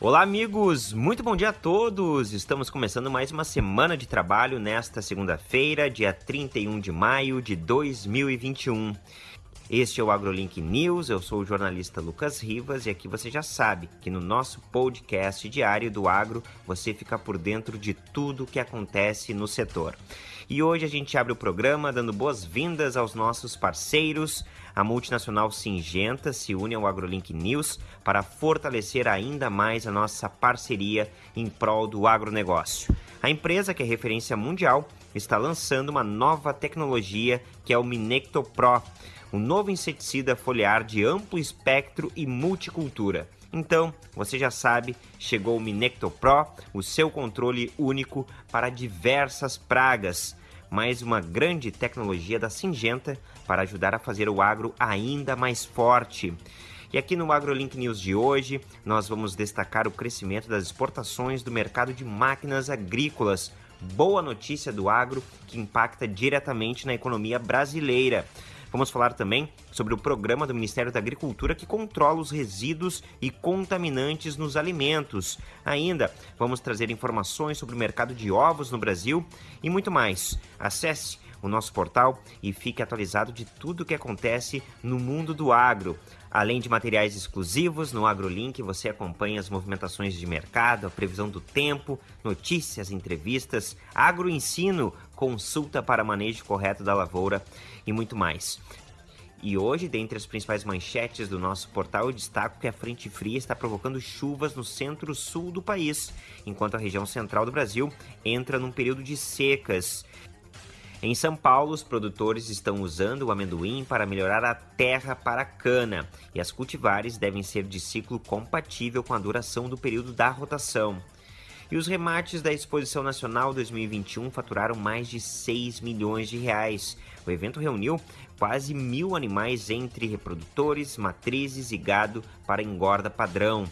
Olá, amigos! Muito bom dia a todos! Estamos começando mais uma semana de trabalho nesta segunda-feira, dia 31 de maio de 2021. Este é o AgroLink News, eu sou o jornalista Lucas Rivas e aqui você já sabe que no nosso podcast diário do agro você fica por dentro de tudo o que acontece no setor. E hoje a gente abre o programa dando boas-vindas aos nossos parceiros. A multinacional Singenta se une ao AgroLink News para fortalecer ainda mais a nossa parceria em prol do agronegócio. A empresa, que é referência mundial, está lançando uma nova tecnologia que é o Minecto Pro, um novo inseticida foliar de amplo espectro e multicultura. Então, você já sabe, chegou o Minecto Pro, o seu controle único para diversas pragas. Mais uma grande tecnologia da Singenta para ajudar a fazer o agro ainda mais forte. E aqui no AgroLink News de hoje, nós vamos destacar o crescimento das exportações do mercado de máquinas agrícolas. Boa notícia do agro que impacta diretamente na economia brasileira. Vamos falar também sobre o programa do Ministério da Agricultura que controla os resíduos e contaminantes nos alimentos. Ainda vamos trazer informações sobre o mercado de ovos no Brasil e muito mais. Acesse o nosso portal e fique atualizado de tudo o que acontece no mundo do agro. Além de materiais exclusivos, no AgroLink você acompanha as movimentações de mercado, a previsão do tempo, notícias, entrevistas, agroensino, consulta para manejo correto da lavoura e muito mais. E hoje, dentre as principais manchetes do nosso portal, eu destaco que a frente fria está provocando chuvas no centro-sul do país, enquanto a região central do Brasil entra num período de secas. Em São Paulo, os produtores estão usando o amendoim para melhorar a terra para a cana, e as cultivares devem ser de ciclo compatível com a duração do período da rotação. E os remates da Exposição Nacional 2021 faturaram mais de 6 milhões de reais. O evento reuniu quase mil animais entre reprodutores, matrizes e gado para engorda padrão.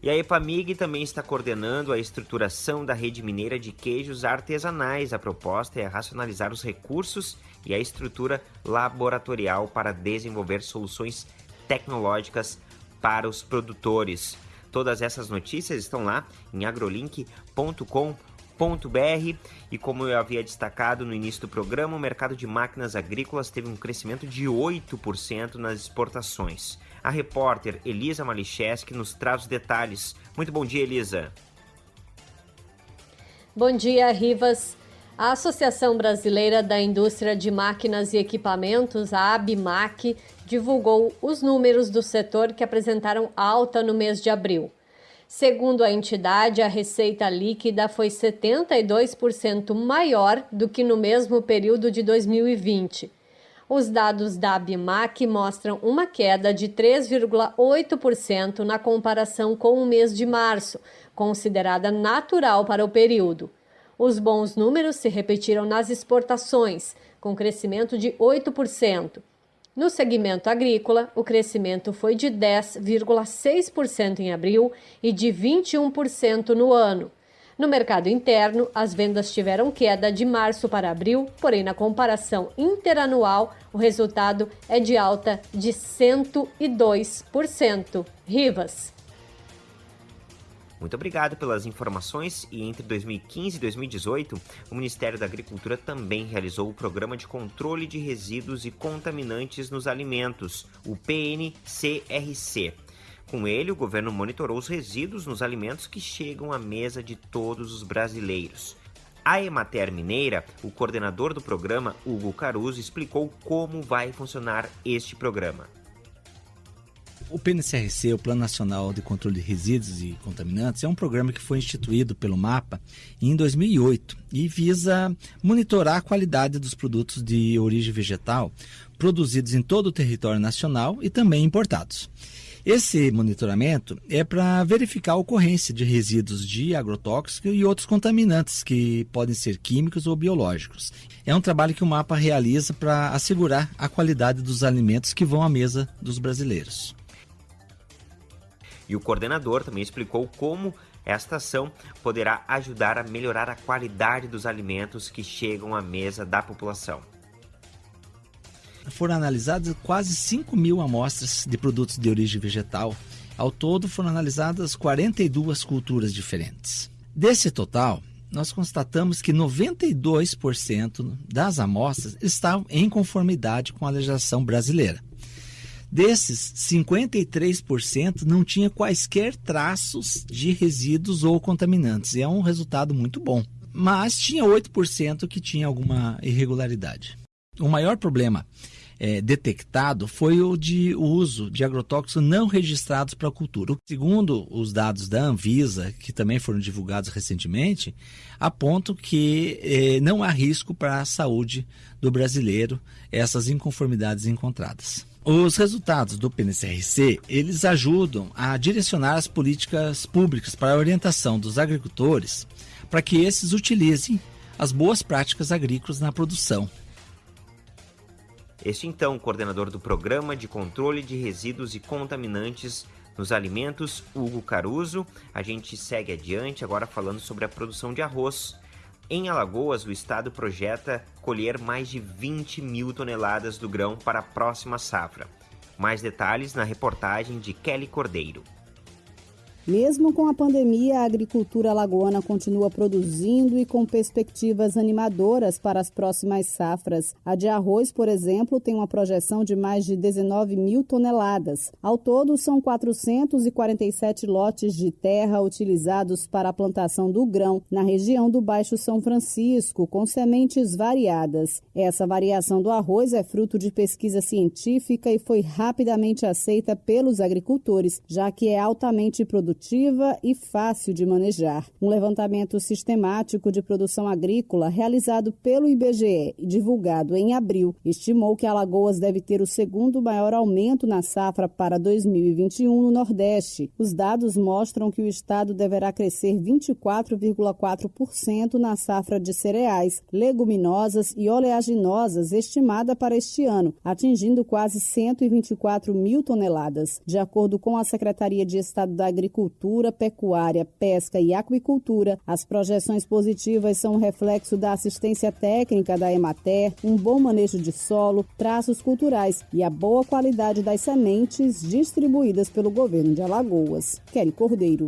E a Epamig também está coordenando a estruturação da rede mineira de queijos artesanais. A proposta é racionalizar os recursos e a estrutura laboratorial para desenvolver soluções tecnológicas para os produtores. Todas essas notícias estão lá em agrolink.com.br e como eu havia destacado no início do programa, o mercado de máquinas agrícolas teve um crescimento de 8% nas exportações. A repórter Elisa Malicheski nos traz os detalhes. Muito bom dia, Elisa. Bom dia, Rivas. A Associação Brasileira da Indústria de Máquinas e Equipamentos, a ABMAC, divulgou os números do setor que apresentaram alta no mês de abril. Segundo a entidade, a receita líquida foi 72% maior do que no mesmo período de 2020. Os dados da ABMAC mostram uma queda de 3,8% na comparação com o mês de março, considerada natural para o período. Os bons números se repetiram nas exportações, com crescimento de 8%. No segmento agrícola, o crescimento foi de 10,6% em abril e de 21% no ano. No mercado interno, as vendas tiveram queda de março para abril, porém, na comparação interanual, o resultado é de alta de 102%. Rivas. Muito obrigado pelas informações. E entre 2015 e 2018, o Ministério da Agricultura também realizou o Programa de Controle de Resíduos e Contaminantes nos Alimentos, o PNCRC. Com ele, o governo monitorou os resíduos nos alimentos que chegam à mesa de todos os brasileiros. A Emater Mineira, o coordenador do programa, Hugo Caruso, explicou como vai funcionar este programa. O PNCRC, o Plano Nacional de Controle de Resíduos e Contaminantes, é um programa que foi instituído pelo MAPA em 2008 e visa monitorar a qualidade dos produtos de origem vegetal produzidos em todo o território nacional e também importados. Esse monitoramento é para verificar a ocorrência de resíduos de agrotóxicos e outros contaminantes que podem ser químicos ou biológicos. É um trabalho que o mapa realiza para assegurar a qualidade dos alimentos que vão à mesa dos brasileiros. E o coordenador também explicou como esta ação poderá ajudar a melhorar a qualidade dos alimentos que chegam à mesa da população foram analisadas quase 5 mil amostras de produtos de origem vegetal Ao todo foram analisadas 42 culturas diferentes. Desse total, nós constatamos que 92% das amostras estavam em conformidade com a legislação brasileira. Desses, 53% não tinha quaisquer traços de resíduos ou contaminantes, e é um resultado muito bom. Mas tinha 8% que tinha alguma irregularidade. O maior problema é, detectado foi o de uso de agrotóxicos não registrados para a cultura. Segundo os dados da Anvisa, que também foram divulgados recentemente, apontam que é, não há risco para a saúde do brasileiro essas inconformidades encontradas. Os resultados do PNCRC, eles ajudam a direcionar as políticas públicas para a orientação dos agricultores para que esses utilizem as boas práticas agrícolas na produção este então, coordenador do Programa de Controle de Resíduos e Contaminantes nos Alimentos, Hugo Caruso. A gente segue adiante agora falando sobre a produção de arroz. Em Alagoas, o estado projeta colher mais de 20 mil toneladas do grão para a próxima safra. Mais detalhes na reportagem de Kelly Cordeiro. Mesmo com a pandemia, a agricultura alagoana continua produzindo e com perspectivas animadoras para as próximas safras. A de arroz, por exemplo, tem uma projeção de mais de 19 mil toneladas. Ao todo, são 447 lotes de terra utilizados para a plantação do grão na região do Baixo São Francisco, com sementes variadas. Essa variação do arroz é fruto de pesquisa científica e foi rapidamente aceita pelos agricultores, já que é altamente produtiva produtiva e fácil de manejar. Um levantamento sistemático de produção agrícola realizado pelo IBGE e divulgado em abril estimou que Alagoas deve ter o segundo maior aumento na safra para 2021 no Nordeste. Os dados mostram que o estado deverá crescer 24,4% na safra de cereais, leguminosas e oleaginosas estimada para este ano, atingindo quase 124 mil toneladas. De acordo com a Secretaria de Estado da Agricultura, agricultura, pecuária, pesca e aquicultura. As projeções positivas são um reflexo da assistência técnica da Emater, um bom manejo de solo, traços culturais e a boa qualidade das sementes distribuídas pelo governo de Alagoas. Kelly Cordeiro.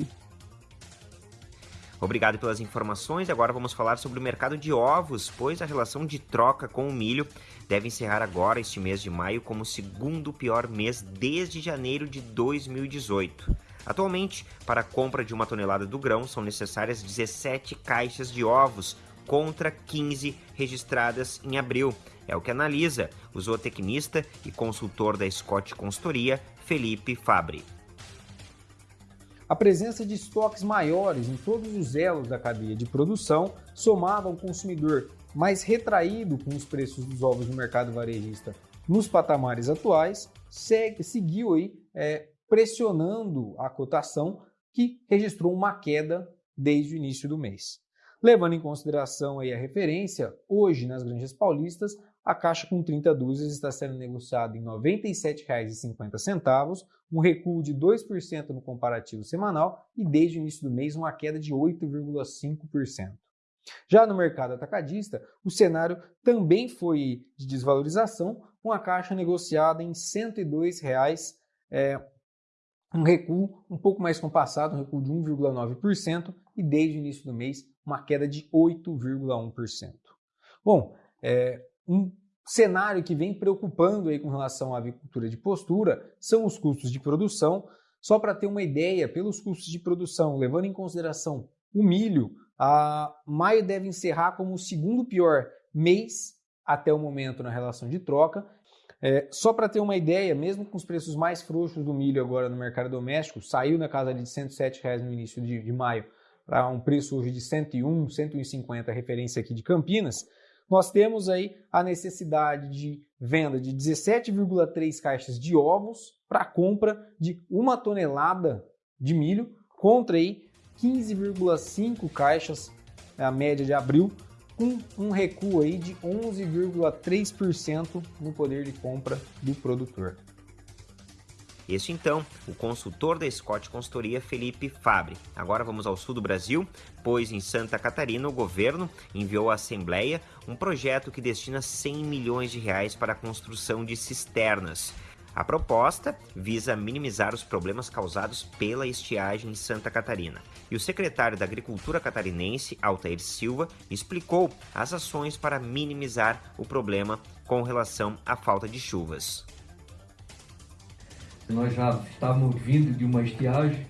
Obrigado pelas informações. Agora vamos falar sobre o mercado de ovos, pois a relação de troca com o milho deve encerrar agora este mês de maio como o segundo pior mês desde janeiro de 2018. Atualmente, para a compra de uma tonelada do grão, são necessárias 17 caixas de ovos, contra 15 registradas em abril. É o que analisa o zootecnista e consultor da Scott Consultoria, Felipe Fabri. A presença de estoques maiores em todos os elos da cadeia de produção, somada ao consumidor mais retraído com os preços dos ovos no mercado varejista nos patamares atuais, segue, seguiu aí, é, pressionando a cotação que registrou uma queda desde o início do mês. Levando em consideração aí a referência, hoje nas granjas paulistas, a caixa com 30 dúzias está sendo negociada em R$ 97,50, um recuo de 2% no comparativo semanal e desde o início do mês uma queda de 8,5%. Já no mercado atacadista, o cenário também foi de desvalorização, com a caixa negociada em R$ 102,00, é, um recuo um pouco mais compassado, um recuo de 1,9%, e desde o início do mês, uma queda de 8,1%. Bom, é, um cenário que vem preocupando aí com relação à avicultura de postura são os custos de produção. Só para ter uma ideia, pelos custos de produção, levando em consideração o milho, a maio deve encerrar como o segundo pior mês até o momento na relação de troca é, só para ter uma ideia, mesmo com os preços mais frouxos do milho agora no mercado doméstico, saiu na casa de 107 reais no início de, de maio para um preço hoje de 101, 150, referência aqui de Campinas, nós temos aí a necessidade de venda de 17,3 caixas de ovos para compra de uma tonelada de milho, contra aí 15,5 caixas, a média de abril, com um recuo aí de 11,3% no poder de compra do produtor. Este então, o consultor da Scott Consultoria Felipe Fabre. Agora vamos ao sul do Brasil, pois em Santa Catarina o governo enviou à Assembleia um projeto que destina 100 milhões de reais para a construção de cisternas. A proposta visa minimizar os problemas causados pela estiagem em Santa Catarina. E o secretário da Agricultura catarinense, Altair Silva, explicou as ações para minimizar o problema com relação à falta de chuvas. Nós já estávamos vindo de uma estiagem,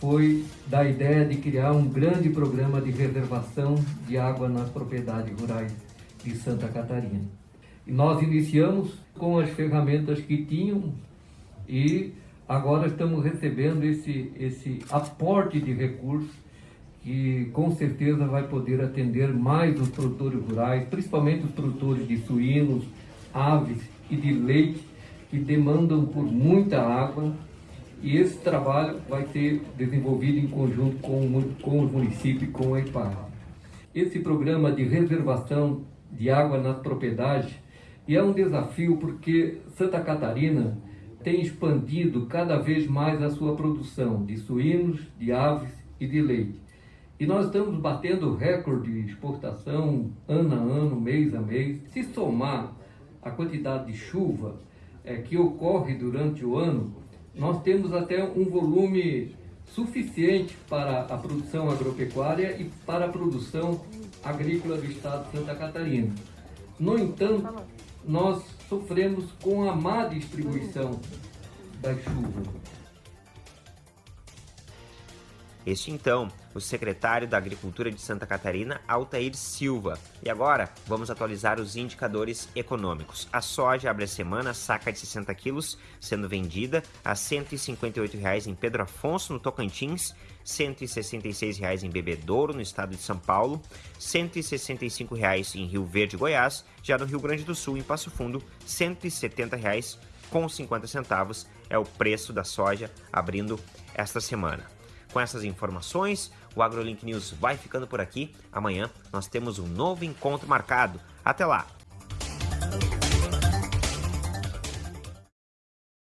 foi da ideia de criar um grande programa de reservação de água nas propriedades rurais de Santa Catarina. E nós iniciamos com as ferramentas que tinham e agora estamos recebendo esse, esse aporte de recursos que com certeza vai poder atender mais os produtores rurais, principalmente os produtores de suínos, aves e de leite, que demandam por muita água. E esse trabalho vai ser desenvolvido em conjunto com, com os municípios e com a IPAR. Esse programa de reservação de água nas propriedades é um desafio porque Santa Catarina tem expandido cada vez mais a sua produção de suínos, de aves e de leite. E nós estamos batendo recorde de exportação ano a ano, mês a mês. Se somar a quantidade de chuva é, que ocorre durante o ano, nós temos até um volume suficiente para a produção agropecuária e para a produção agrícola do estado de Santa Catarina. No entanto, nós sofremos com a má distribuição da chuva. Este então, o secretário da Agricultura de Santa Catarina, Altair Silva. E agora, vamos atualizar os indicadores econômicos. A soja abre a semana, saca de 60 quilos, sendo vendida a R$ 158,00 em Pedro Afonso, no Tocantins, R$ 166,00 em Bebedouro, no estado de São Paulo, R$ 165,00 em Rio Verde, Goiás, já no Rio Grande do Sul, em Passo Fundo, R$ 170,00 com 50 centavos é o preço da soja abrindo esta semana. Com essas informações, o AgroLink News vai ficando por aqui. Amanhã nós temos um novo encontro marcado. Até lá!